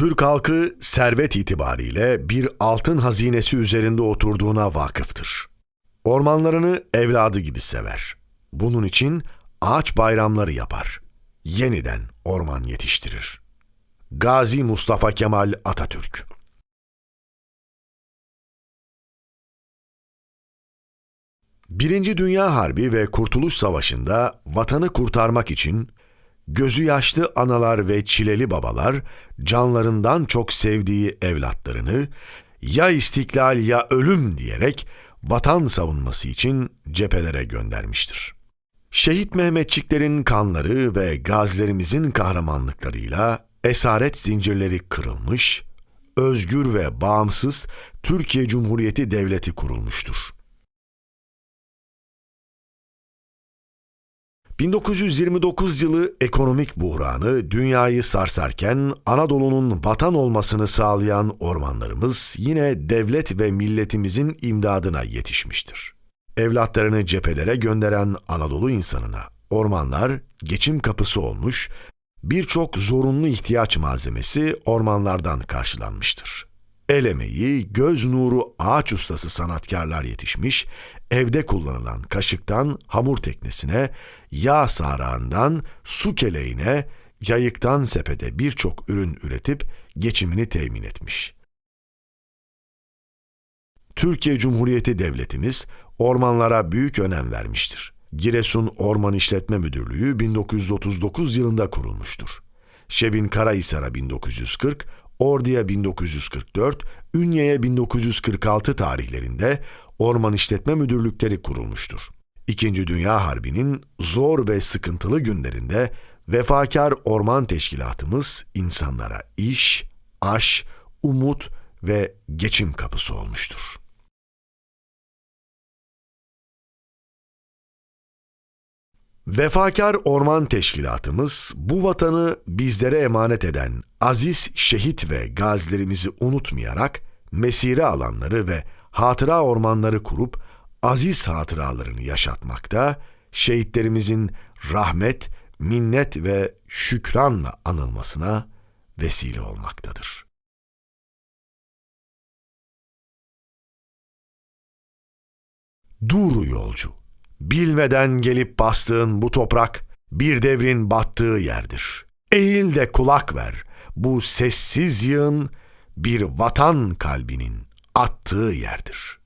Türk halkı servet itibariyle bir altın hazinesi üzerinde oturduğuna vakıftır. Ormanlarını evladı gibi sever. Bunun için ağaç bayramları yapar. Yeniden orman yetiştirir. Gazi Mustafa Kemal Atatürk Birinci Dünya Harbi ve Kurtuluş Savaşı'nda vatanı kurtarmak için gözü yaşlı analar ve çileli babalar canlarından çok sevdiği evlatlarını ya istiklal ya ölüm diyerek vatan savunması için cephelere göndermiştir. Şehit Mehmetçiklerin kanları ve gazilerimizin kahramanlıklarıyla esaret zincirleri kırılmış, özgür ve bağımsız Türkiye Cumhuriyeti Devleti kurulmuştur. 1929 yılı ekonomik buhranı dünyayı sarsarken Anadolu'nun vatan olmasını sağlayan ormanlarımız yine devlet ve milletimizin imdadına yetişmiştir. Evlatlarını cephelere gönderen Anadolu insanına ormanlar geçim kapısı olmuş, birçok zorunlu ihtiyaç malzemesi ormanlardan karşılanmıştır. El emeği, göz nuru ağaç ustası sanatkarlar yetişmiş, evde kullanılan kaşıktan hamur teknesine, yağ sarağından su keleğine, yayıktan sepete birçok ürün üretip geçimini temin etmiş. Türkiye Cumhuriyeti Devletimiz ormanlara büyük önem vermiştir. Giresun Orman İşletme Müdürlüğü 1939 yılında kurulmuştur. Şebin Karahisar'a 1940, Ordu'ya 1944, Ünye'ye 1946 tarihlerinde orman işletme müdürlükleri kurulmuştur. İkinci Dünya Harbi'nin zor ve sıkıntılı günlerinde vefakar orman teşkilatımız insanlara iş, aş, umut ve geçim kapısı olmuştur. Vefakar Orman Teşkilatımız bu vatanı bizlere emanet eden aziz şehit ve gazilerimizi unutmayarak mesire alanları ve hatıra ormanları kurup aziz hatıralarını yaşatmakta, şehitlerimizin rahmet, minnet ve şükranla anılmasına vesile olmaktadır. Dur yolcu, bilmeden gelip bastığın bu toprak bir devrin battığı yerdir. Eğil de kulak ver, bu sessiz yığın bir vatan kalbinin attığı yerdir.